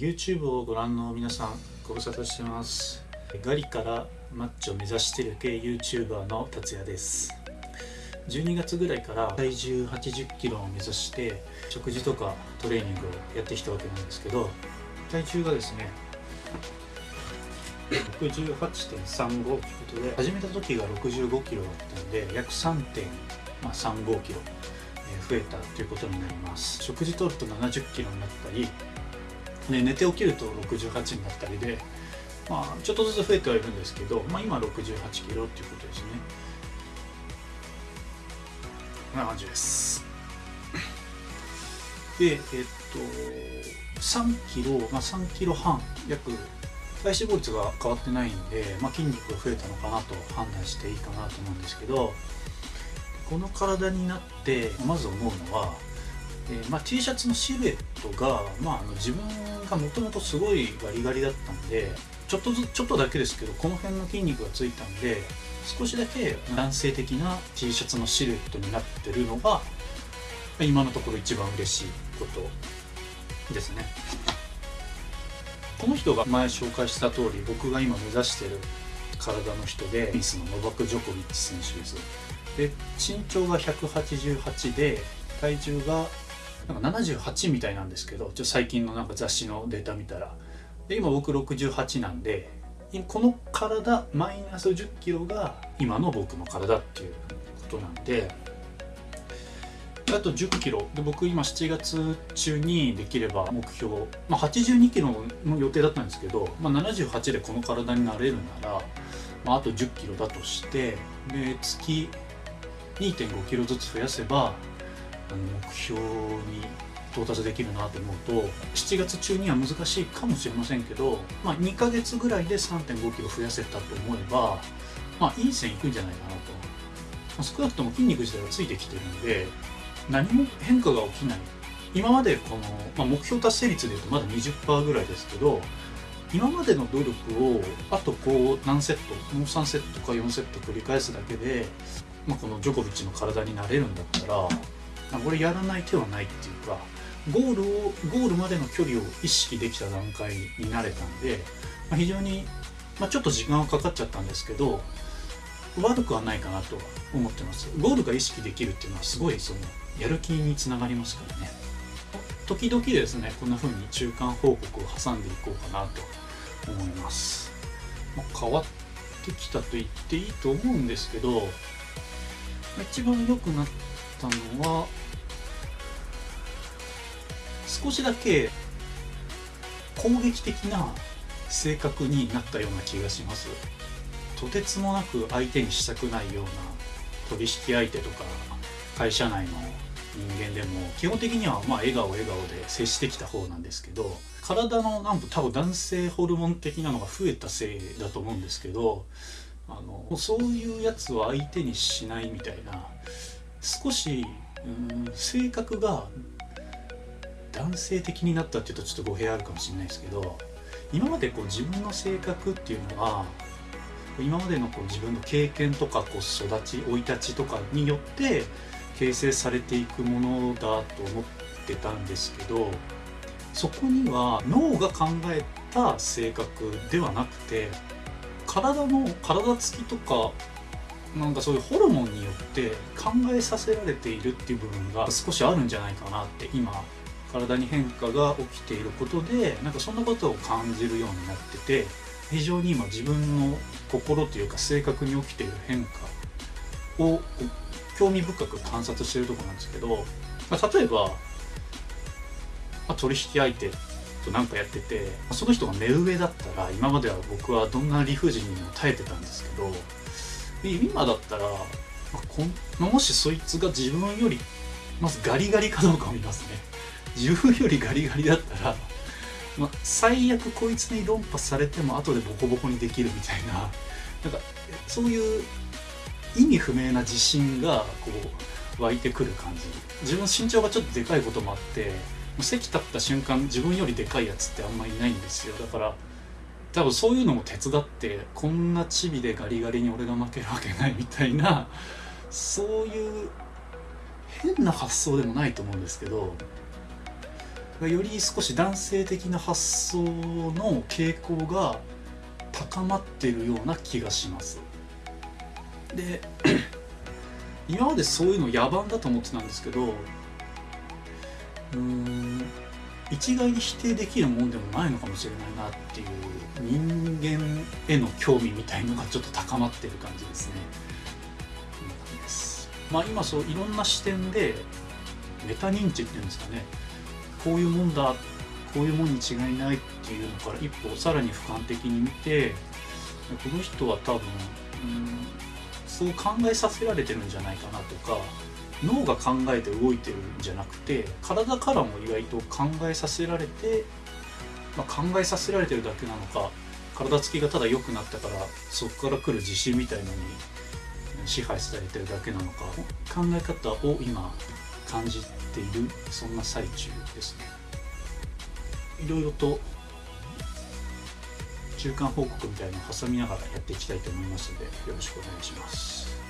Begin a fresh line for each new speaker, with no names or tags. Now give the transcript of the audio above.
YouTube をご覧の皆さんご無沙汰してます。ガリからマッチを目指してる系 YouTuber の達也です。12月ぐらいから体重80キロを目指して食事とかトレーニングをやってきたわけなんですけど体重がですね68.35ということで始めた時が65キロだったんで約3.35キロ増えたということになります。食事とると70キロになったりね、寝て起きると68になったりで、まあ、ちょっとずつ増えてはいるんですけど、まあ、今68キロっていうことですね。こんな感じです。でえっと3キロ、まあ、3キロ半約体脂肪率が変わってないんで、まあ、筋肉が増えたのかなと判断していいかなと思うんですけどこの体になってまず思うのはえー、まあ、T シャツのシルエットが、まあ、あの自分がもともとすごいガリガリだったんでちょっとずちょっとだけですけどこの辺の筋肉がついたんで少しだけ男性的な T シャツのシルエットになってるのが今のところ一番嬉しいことですね。この人が前紹介した通り僕が今目指してる体の人でテニスのノバク・ジョコビッチ選手です。で身長が188で体重がなんか78みたいなんですけどちょ最近のなんか雑誌のデータ見たら。で今僕68なんでこの体マイナス1 0キロが今の僕の体っていうことなんで。あと1 0キロ。で僕今7月中にできれば目標、まあ、8 2キロの予定だったんですけど、まあ、78でこの体になれるなら、まあ、あと1 0キロだとしてで月2 5キロずつ増やせば目標に到達できるなと思うと7月中には難しいかもしれませんけど、まあ、2ヶ月ぐらいで3 5キロ増やせたと思えば、まあ、いい線いくんじゃないかなと、まあ、少なくとも筋肉自体がついてきてるんで何も変化が起きない。今までこの、まあ、目標達成率でいうとまだ20%ぐらいですけど今までの努力をあとこう何セットもう3セットか4セット繰り返すだけで、まあ、このジョコビッチの体になれるんだったらこれやらない手はないっていうかゴールをゴールまでの距離を意識できた段階になれたんで、まあ、非常に、まあ、ちょっと時間はかかっちゃったんですけど悪くはないかなと思ってます。ゴールが意識できるっていうのはすごいそのやる気につながりますからね。時々ですねこんな風に中間報告を挟んでいこうかなと思います、まあ、変わってきたと言っていいと思うんですけど一番良くなってたのは少しだけ攻撃的な性格になったような気がします。とてつもなく相手にしたくないような取引相手とか会社内の人間でも基本的にはまあ笑顔笑顔で接してきた方なんですけど体のなん多分男性ホルモン的なのが増えたせいだと思うんですけどあのそういうやつを相手にしないみたいな少しうん性格が男性的になったっていうとちょっと語弊あるかもしれないですけど今までこう自分の性格っていうのは今までのこう自分の経験とかこう育ち生い立ちとかによって形成されていくものだと思ってたんですけどそこには脳が考えた性格ではなくて体の体つきとかなんかそういうホルモンによって考えさせられているっていう部分が少しあるんじゃないかなって今体に変化が起きていることでなんかそんなことを感じるようになってて非常に今自分の心というか性格に起きている変化を興味深く観察してるとこなんですけど、ま、例えば、ま、取引相手と何かやっててその人が目上だったら今までは僕はどんな理不尽にも耐えてたんですけど今だったら、まあ、こもしそいつが自分よりまずガリガリかどうかを見ますね。自分よりガリガリだったら、まあ、最悪こいつに論破されても後でボコボコにできるみたいな。なんかそういう意味不明な自信がこう湧いてくる感じ。自分身長がちょっとでかいこともあって席立った瞬間自分よりでかいやつってあんまりいないんですよ。だから多分そういうのも手伝ってこんなチビでガリガリに俺が負けるわけないみたいなそういう変な発想でもないと思うんですけどより少し男性的な発想の傾向が高まってるような気がします。で今までそういうの野蛮だと思ってたんですけどうーん一概に否定できるもんでもないのかもしれないなっていう人間への興味みたいのがちょっと高まってる感じですね。こんまあ今そういろんな視点でメタ認知っていうんですかねこういうもんだこういうもんに違いないっていうのから一歩さらに俯瞰的に見てこの人は多分、うん、そう考えさせられてるんじゃないかなとか脳が考えて動いてるんじゃなくて体からも意外と考えさせられて、まあ、考えさせられてるだけなのか体つきがただ良くなったからそこから来る自信みたいのに支配されてるだけなのか考え方を今感じているそんな最中ですね。いろいろと中間報告みたいなのを挟みながらやっていきたいと思いますのでよろしくお願いします。